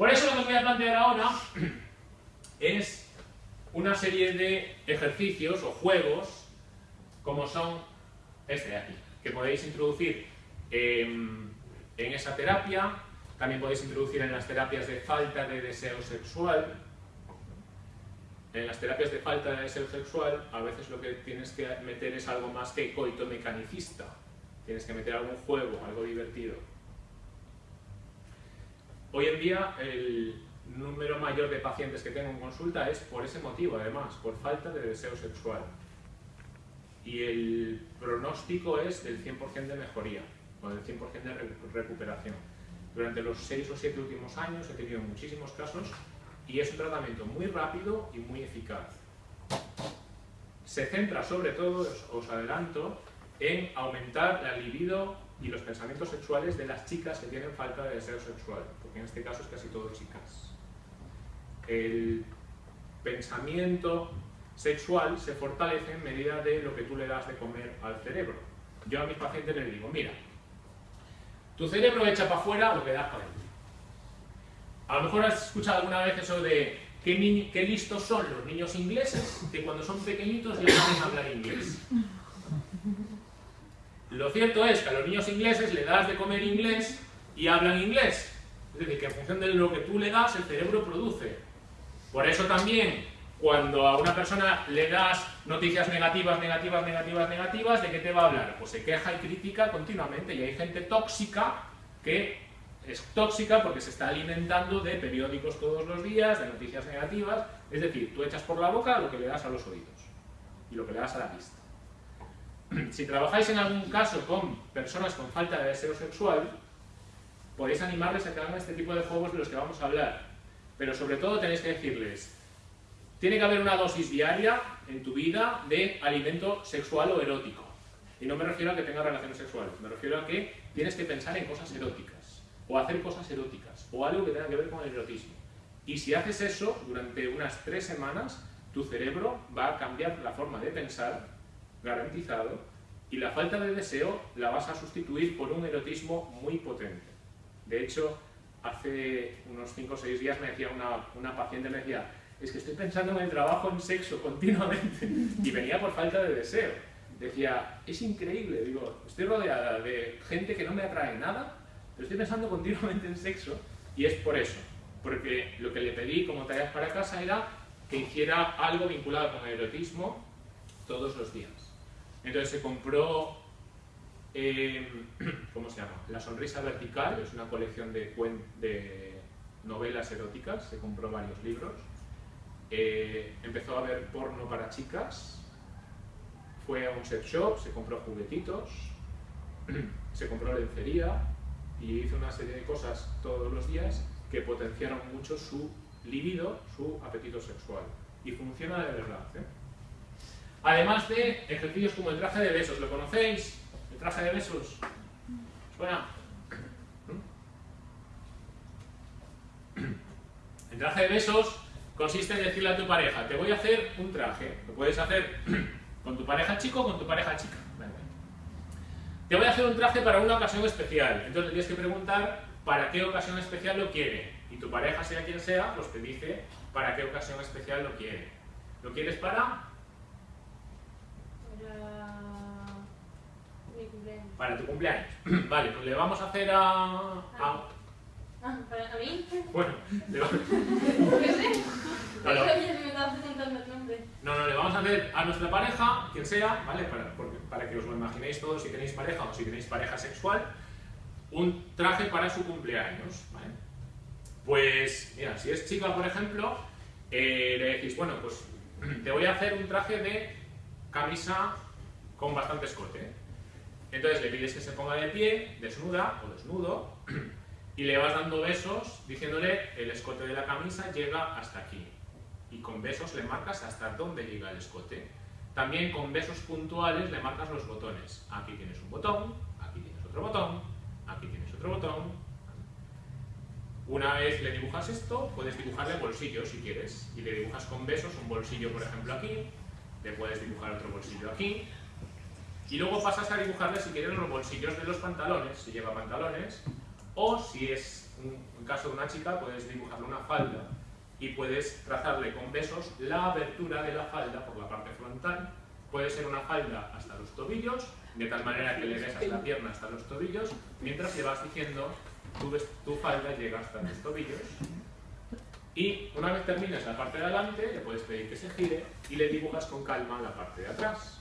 Por eso lo que os voy a plantear ahora es una serie de ejercicios o juegos como son este de aquí, que podéis introducir en, esa terapia, también podéis introducir en las terapias de falta de deseo sexual. En las terapias de falta de deseo sexual a veces lo que tienes que meter es algo más que coito mecanicista. Tienes que meter algún juego, algo divertido. Hoy en día el número mayor de pacientes que tengo en consulta es por ese motivo, además, por falta de deseo sexual. Y el pronóstico es del 100% de mejoría, o del 100% de recuperación. Durante los 6 o 7 últimos años he tenido muchísimos casos y es un tratamiento muy rápido y muy eficaz. Se centra sobre todo, os adelanto, en aumentar la libido y los pensamientos sexuales de las chicas que tienen falta de deseo sexual, porque en este caso es casi todo chicas. El pensamiento sexual se fortalece en medida de lo que tú le das de comer al cerebro. Yo a mis pacientes les digo, mira, tu cerebro echa para afuera lo que das para dentro. A lo mejor has escuchado alguna vez eso de qué, qué listos son los niños ingleses que cuando son pequeñitos ya saben hablar inglés. Lo cierto es que a los niños ingleses le das de comer inglés y hablan inglés. Es decir, que en función de lo que tú le das, el cerebro produce. Por eso también, cuando a una persona le das noticias negativas, negativas, negativas, negativas, ¿de qué te va a hablar? Pues se queja y critica continuamente. Y hay gente tóxica que es tóxica porque se está alimentando de periódicos todos los días, de noticias negativas. Es decir, tú echas por la boca lo que le das a los oídos y lo que le das a la vista. si trabajáis en algún caso con personas con falta de deseo sexual, podéis animarles a que hagan este tipo de juegos de los que vamos a hablar. Pero sobre todo tenéis que decirles, tiene que haber una dosis diaria en tu vida de alimento sexual o erótico. Y no me refiero a que tengas relaciones sexuales, me refiero a que tienes que pensar en cosas eróticas, o hacer cosas eróticas, o algo que tenga que ver con el erotismo. Y si haces eso durante unas tres semanas, tu cerebro va a cambiar la forma de pensar garantizado, y la falta de deseo la vas a sustituir por un erotismo muy potente. De hecho, hace unos 5 o 6 días me decía una, una paciente, me decía, es que estoy pensando en el trabajo, en sexo continuamente, y venía por falta de deseo. Decía, es increíble, digo, estoy rodeada de gente que no me atrae nada, pero estoy pensando continuamente en sexo, y es por eso, porque lo que le pedí como tareas para casa era que hiciera algo vinculado con el erotismo todos los días. Entonces se compró, em, ¿cómo se llama? La sonrisa vertical, es una colección de, novelas eróticas, se compró varios libros. Eh, empezó a ver porno para chicas, fue a un sex shop, se compró juguetitos, se compró lencería y hizo una serie de cosas todos los días que potenciaron mucho su libido, su apetito sexual. Y funciona de verdad. ¿eh? Además de ejercicios como el traje de besos, ¿lo conocéis? El traje de besos. ¿Suena? El traje de besos consiste en decirle a tu pareja, te voy a hacer un traje. Lo puedes hacer con tu pareja chico o con tu pareja chica. Te voy a hacer un traje para una ocasión especial. Entonces tienes que preguntar para qué ocasión especial lo quiere. Y tu pareja, sea quien sea, pues te dice para qué ocasión especial lo quiere. ¿Lo quieres para Para tu cumpleaños. vale, pues le vamos a hacer a... a... Ah, ah ¿Para mí? Bueno, le vamos... ¿Qué sé? No, no. No, no, le vamos a hacer a nuestra pareja, quien sea, ¿vale? Para, para que os lo imaginéis todos si tenéis pareja o si tenéis pareja sexual, un traje para su cumpleaños, ¿vale? Pues, mira, si es chica, por ejemplo, eh, le decís, bueno, pues te voy a hacer un traje de camisa con bastante escote. Entonces le pides que se ponga de pie, desnuda o desnudo, y le vas dando besos diciéndole el escote de la camisa llega hasta aquí. Y con besos le marcas hasta dónde llega el escote. También con besos puntuales le marcas los botones. Aquí tienes un botón, aquí tienes otro botón, aquí tienes otro botón. Una vez le dibujas esto, puedes dibujarle bolsillos si quieres. Y le dibujas con besos un bolsillo, por ejemplo, aquí. Le puedes dibujar otro bolsillo aquí y luego pasas a dibujarle, si quieres, los bolsillos de los pantalones, si lleva pantalones, o si es en caso de una chica, puedes dibujarle una falda y puedes trazarle con besos la abertura de la falda por la parte frontal. Puede ser una falda hasta los tobillos, de tal manera que le besas la pierna hasta los tobillos, mientras le vas diciendo tu falda llega hasta los tobillos. Y una vez termines la parte de adelante, le puedes pedir que se gire y le dibujas con calma la parte de atrás.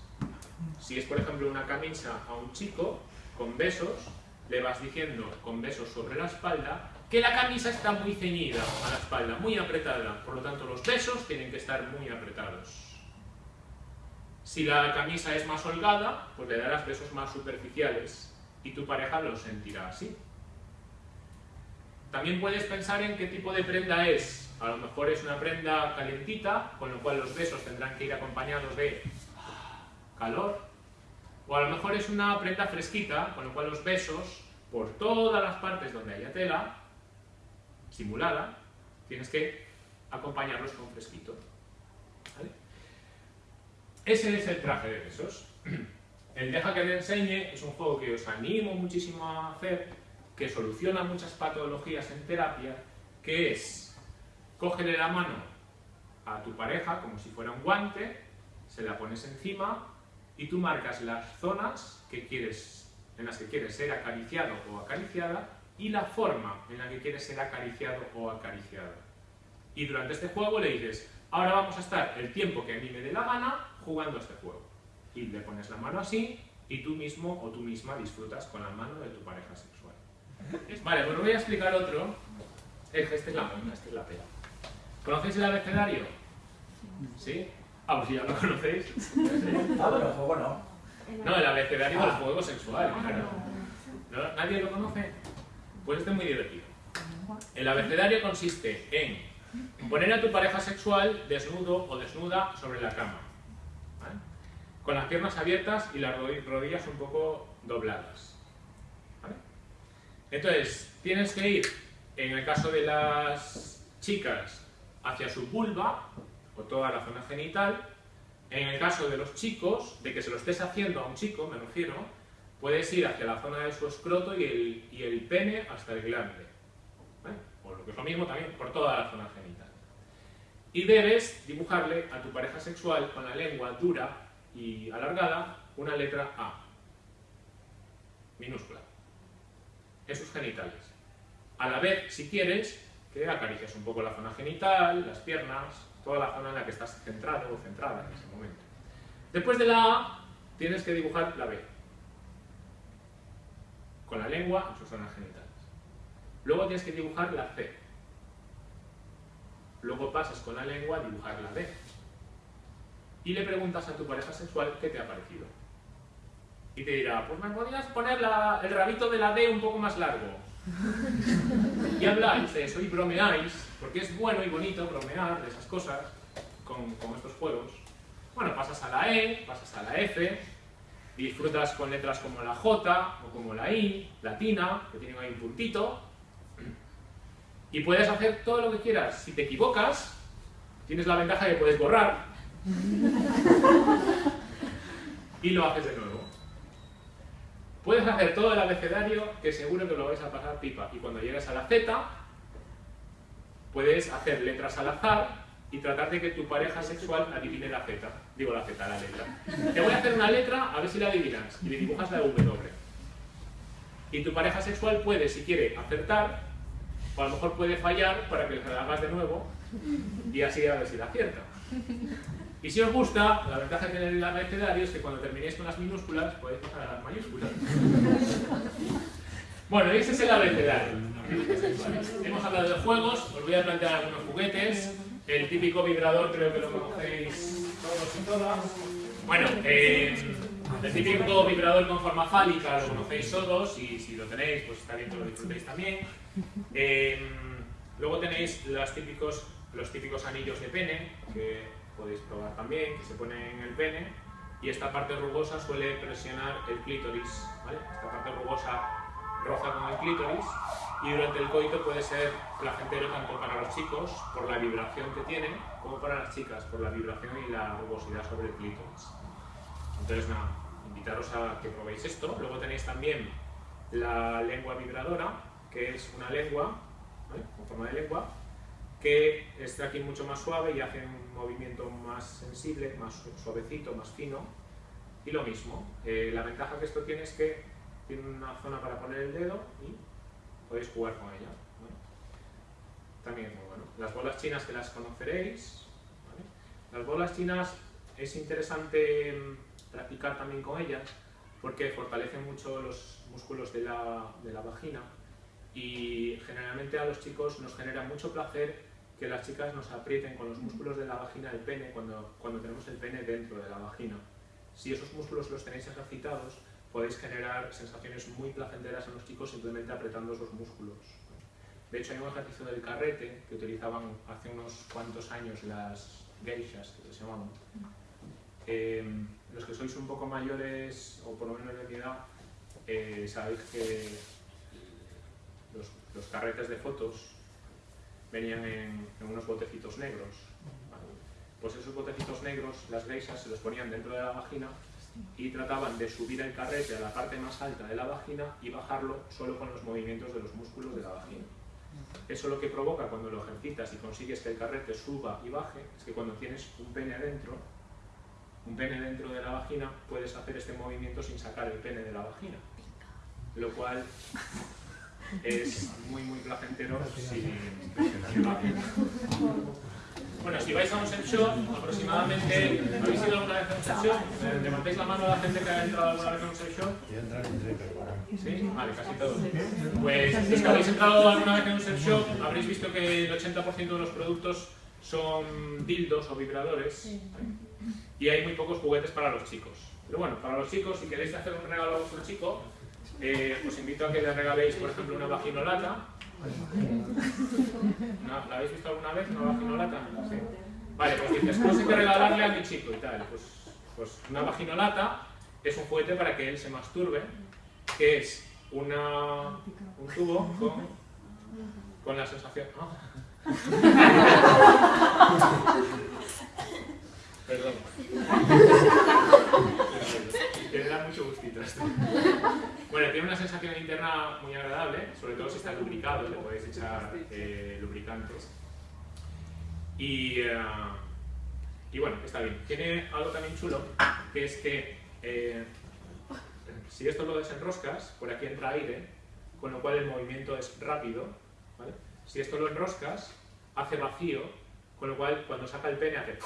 Si es, por ejemplo, una camisa a un chico, con besos, le vas diciendo con besos sobre la espalda que la camisa está muy ceñida a la espalda, muy apretada. Por lo tanto, los besos tienen que estar muy apretados. Si la camisa es más holgada, pues le darás besos más superficiales y tu pareja lo sentirá así. También puedes pensar en qué tipo de prenda es. A lo mejor es una prenda calientita, con lo cual los besos tendrán que ir acompañados de calor. O a lo mejor es una prenda fresquita, con lo cual los besos, por todas las partes donde haya tela, simulada, tienes que acompañarlos con fresquito. Ese es el traje de besos. El Deja que te enseñe es un juego que os animo muchísimo a hacer, que soluciona muchas patologías en terapia, que es, cógele la mano a tu pareja como si fuera un guante, se la pones encima y tú marcas las zonas que quieres, en las que quieres ser acariciado o acariciada y la forma en la que quieres ser acariciado o acariciada. Y durante este juego le dices, ahora vamos a estar el tiempo que a mí me dé la gana jugando este juego. Y le pones la mano así y tú mismo o tú misma disfrutas con la mano de tu pareja sexual. Vale, pues os voy a explicar otro. Este es la esta es la pela. ¿Conocéis el abecedario? ¿Sí? Ah, pues si ya lo conocéis. Ah, pero el juego no. No, el abecedario del juego sexual, claro. ¿No? ¿Nadie lo conoce? Pues este es muy divertido. El abecedario consiste en poner a tu pareja sexual desnudo o desnuda sobre la cama, con las piernas abiertas y las rodillas un poco dobladas. Entonces, tienes que ir, en el caso de las chicas, hacia su vulva, o toda la zona genital. En el caso de los chicos, de que se lo estés haciendo a un chico, me refiero, puedes ir hacia la zona de su escroto y el, y el pene hasta el glande. O lo que es lo mismo también por toda la zona genital. Y debes dibujarle a tu pareja sexual con la lengua dura y alargada una letra A, minúscula, en sus genitales. A la vez, si quieres, que acaricies un poco la zona genital, las piernas, toda la zona en la que estás centrado o centrada en ese momento. Después de la A, tienes que dibujar la B con la lengua en sus zonas genitales. Luego tienes que dibujar la C. Luego pasas con la lengua a dibujar la D. Y le preguntas a tu pareja sexual qué te ha parecido. Y te dirá, pues me podrías poner el rabito de la D un poco más largo. y habláis de eso y bromeáis, porque es bueno y bonito bromear de esas cosas con, con estos juegos. Bueno, pasas a la E, pasas a la F, disfrutas con letras como la J o como la I, latina, que tienen ahí un puntito, y puedes hacer todo lo que quieras. Si te equivocas, tienes la ventaja de que puedes borrar y lo haces de nuevo. Puedes hacer todo el abecedario que seguro que lo vais a pasar pipa. Y cuando llegues a la Z, puedes hacer letras al azar y tratar de que tu pareja sexual adivine la Z. Digo la Z, la letra. Te voy a hacer una letra a ver si la adivinas. Y le dibujas la W. Y tu pareja sexual puede, si quiere, acertar, o a lo mejor puede fallar para que la hagas de nuevo y así a ver si la acierta. Y si os gusta, la ventaja que tiene el abecedario es que cuando terminéis con las minúsculas podéis pasar a las mayúsculas. Bueno, ese es el abecedario. Hemos hablado de juegos, os voy a plantear algunos juguetes. El típico vibrador creo que lo conocéis todos y todas. Bueno, eh, el típico vibrador con forma fálica lo conocéis todos y si lo tenéis, pues está bien que lo disfrutéis también. Eh, luego tenéis los típicos, los típicos anillos de pene, que podéis probar también, que se ponen en el pene. Y esta parte rugosa suele presionar el clítoris, ¿vale? Esta parte rugosa roza con el clítoris y durante el coito puede ser placentero tanto para los chicos por la vibración que tiene como para las chicas por la vibración y la rugosidad sobre el clítoris. Entonces nada, invitaros a que probéis esto. Luego tenéis también la lengua vibradora, que es una lengua ¿vale? con forma de lengua, que es tracking mucho más suave y hace un movimiento más sensible, más suavecito, más fino. Y lo mismo, eh, la ventaja que esto tiene es que tiene una zona para poner el dedo y podéis jugar con ella. También muy bueno. Las bolas chinas que las conoceréis. Las bolas chinas es interesante mm, practicar también con ellas porque fortalecen mucho los músculos de la, de la vagina y generalmente a los chicos nos genera mucho placer que las chicas nos aprieten con los músculos de la vagina el pene cuando, cuando tenemos el pene dentro de la vagina. Si esos músculos los tenéis ejercitados, podéis generar sensaciones muy placenteras en los chicos simplemente apretando esos músculos. De hecho, hay un ejercicio del carrete que utilizaban hace unos cuantos años las geishas, que se llamaban. Eh, los que sois un poco mayores, o por lo menos de mi edad, eh, sabéis que los, los carretes de fotos venían en, unos botecitos negros. Pues esos botecitos negros, las geishas se los ponían dentro de la vagina y trataban de subir el carrete a la parte más alta de la vagina y bajarlo solo con los movimientos de los músculos de la vagina. Eso lo que provoca cuando lo ejercitas y consigues que el carrete suba y baje es que cuando tienes un pene dentro, un pene dentro de la vagina, puedes hacer este movimiento sin sacar el pene de la vagina. Lo cual es muy muy placentero si, bueno, si vais a un sex shop, aproximadamente, ¿habéis ido alguna vez a un sex shop? ¿Levantáis la mano a la gente que ha entrado alguna vez a un sex shop? ¿Sí? Vale, casi todos. Pues los que habéis entrado alguna vez en un sex shop, habréis visto que el 80% de los productos son dildos o vibradores y hay muy pocos juguetes para los chicos. Pero bueno, para los chicos, si queréis hacer un regalo a vuestro chico, eh, os invito a que le regaléis, por ejemplo, una vaginolata. ¿No? ¿La habéis visto alguna vez, una vaginolata? Sí. Vale, pues dices, pues hay que regalarle a mi chico y tal. Pues, pues una vaginolata es un juguete para que él se masturbe, que es una, un tubo con, con la sensación... Perdón. Que le da mucho gustito esto. Bueno, tiene una sensación interna muy agradable, sobre todo si está lubricado, le podéis echar eh, lubricantes. Y, eh, y bueno, está bien. Tiene algo también chulo, que es que eh, si esto lo desenroscas, por aquí entra aire, con lo cual el movimiento es rápido. ¿vale? Si esto lo enroscas, hace vacío, con lo cual cuando saca el pene hace...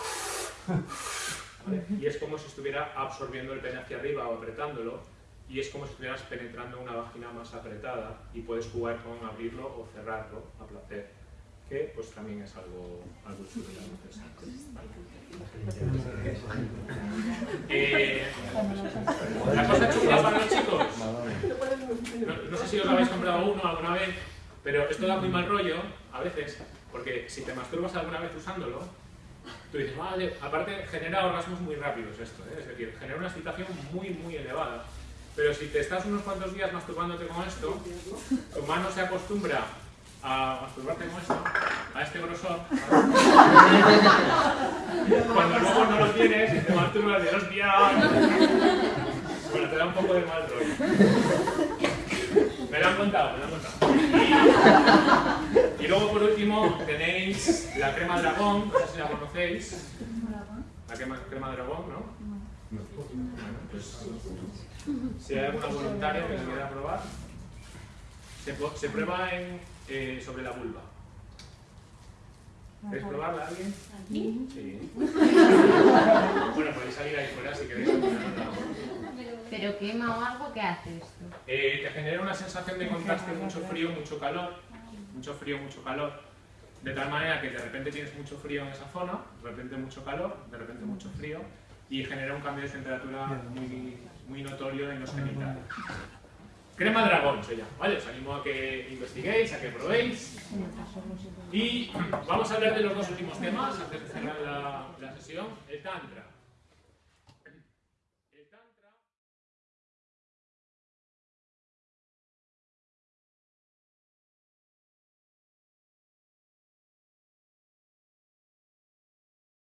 ¿vale? Y es como si estuviera absorbiendo el pene hacia arriba o apretándolo, y es como si estuvieras penetrando una vagina más apretada y puedes jugar con abrirlo o cerrarlo a placer, que pues también es algo, algo chulo y algo interesante. Eh, la cosa chula para los chicos, no, no sé si os habéis comprado uno alguna vez, pero esto da muy mal rollo a veces, porque si te masturbas alguna vez usándolo, tú dices, vale, aparte genera orgasmos muy rápidos esto, ¿eh? es decir, genera una excitación muy, muy elevada. Pero si te estás unos cuantos días masturbándote con esto, tu mano se acostumbra a masturbarte con esto, a este grosor. Cuando luego no lo tienes y te masturbas de hostia. Bueno, te da un poco de mal rollo. Me lo han contado, me lo han contado. Y, luego por último tenéis la crema dragón, no sé si la conocéis. La crema, crema dragón, ¿no? Bueno, pues si hay alguna voluntaria que lo quiera probar, se, se prueba en, eh, sobre la vulva. ¿Queréis probarla alguien? ¿Aquí? Sí. bueno, podéis salir ahí fuera si queréis. ¿Pero quema o algo? ¿Qué hace esto? Eh, te genera una sensación de contraste, mucho frío, mucho calor. Mucho frío, mucho calor. De tal manera que de repente tienes mucho frío en esa zona, de repente mucho calor, de repente mucho frío, y genera un cambio de temperatura muy, muy notorio en los genitales. Crema dragón se llama, ¿vale? Os animo a que investiguéis, a que probéis. Y vamos a hablar de los dos últimos temas antes de cerrar la, la sesión. El Tantra.